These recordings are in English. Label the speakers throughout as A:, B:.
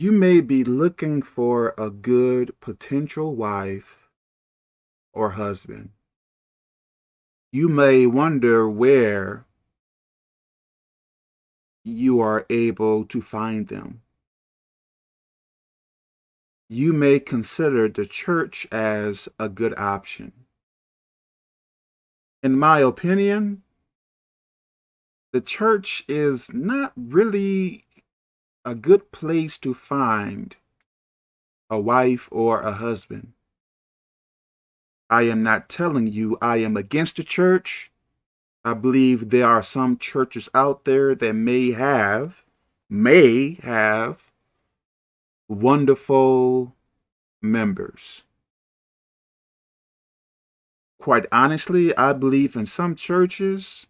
A: You may be looking for a good potential wife or husband. You may wonder where you are able to find them. You may consider the church as a good option. In my opinion, the church is not really a good place to find a wife or a husband. I am not telling you I am against the church. I believe there are some churches out there that may have, may have wonderful members. Quite honestly, I believe in some churches,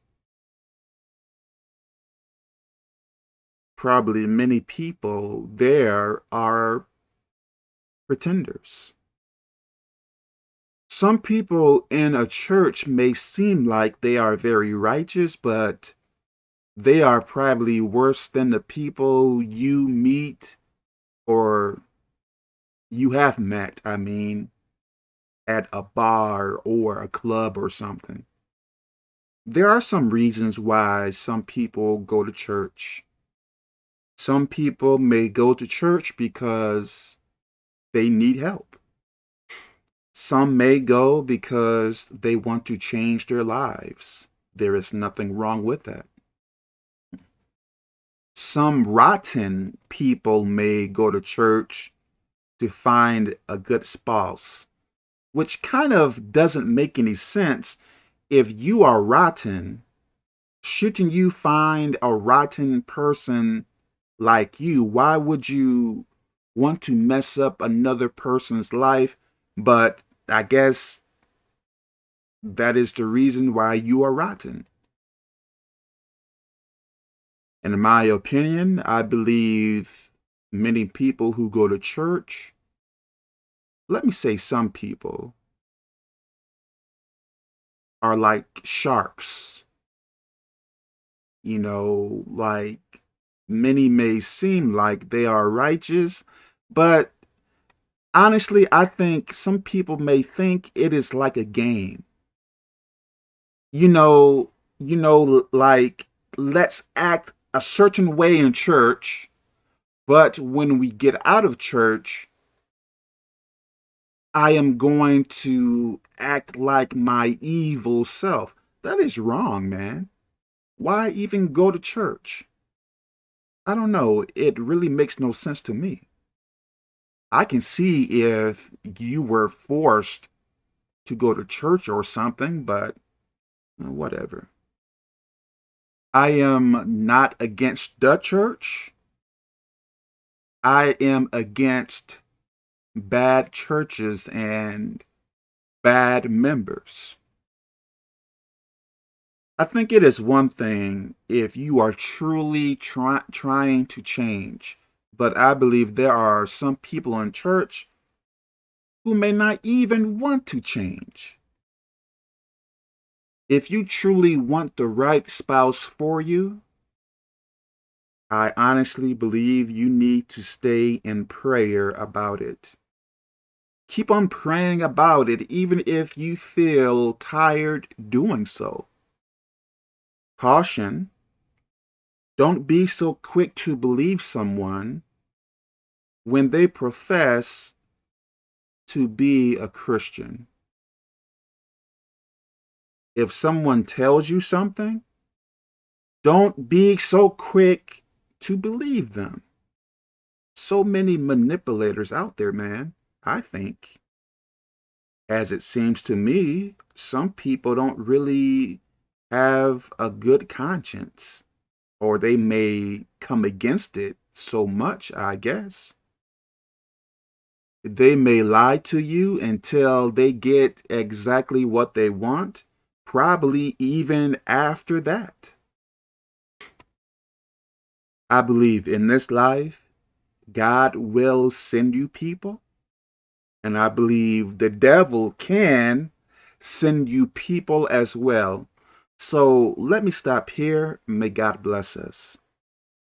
A: probably many people there are pretenders. Some people in a church may seem like they are very righteous, but they are probably worse than the people you meet or you have met, I mean, at a bar or a club or something. There are some reasons why some people go to church. Some people may go to church because they need help. Some may go because they want to change their lives. There is nothing wrong with that. Some rotten people may go to church to find a good spouse, which kind of doesn't make any sense. If you are rotten, shouldn't you find a rotten person like you, why would you want to mess up another person's life? But I guess that is the reason why you are rotten. In my opinion, I believe many people who go to church, let me say some people, are like sharks. You know, like many may seem like they are righteous, but honestly, I think some people may think it is like a game. You know, you know, like let's act a certain way in church, but when we get out of church, I am going to act like my evil self. That is wrong, man. Why even go to church? I don't know. It really makes no sense to me. I can see if you were forced to go to church or something, but whatever. I am not against the church. I am against bad churches and bad members. I think it is one thing if you are truly try, trying to change, but I believe there are some people in church who may not even want to change. If you truly want the right spouse for you, I honestly believe you need to stay in prayer about it. Keep on praying about it even if you feel tired doing so. Caution. Don't be so quick to believe someone when they profess to be a Christian. If someone tells you something, don't be so quick to believe them. So many manipulators out there, man, I think. As it seems to me, some people don't really have a good conscience or they may come against it so much, I guess. They may lie to you until they get exactly what they want, probably even after that. I believe in this life, God will send you people, and I believe the devil can send you people as well so let me stop here. May God bless us.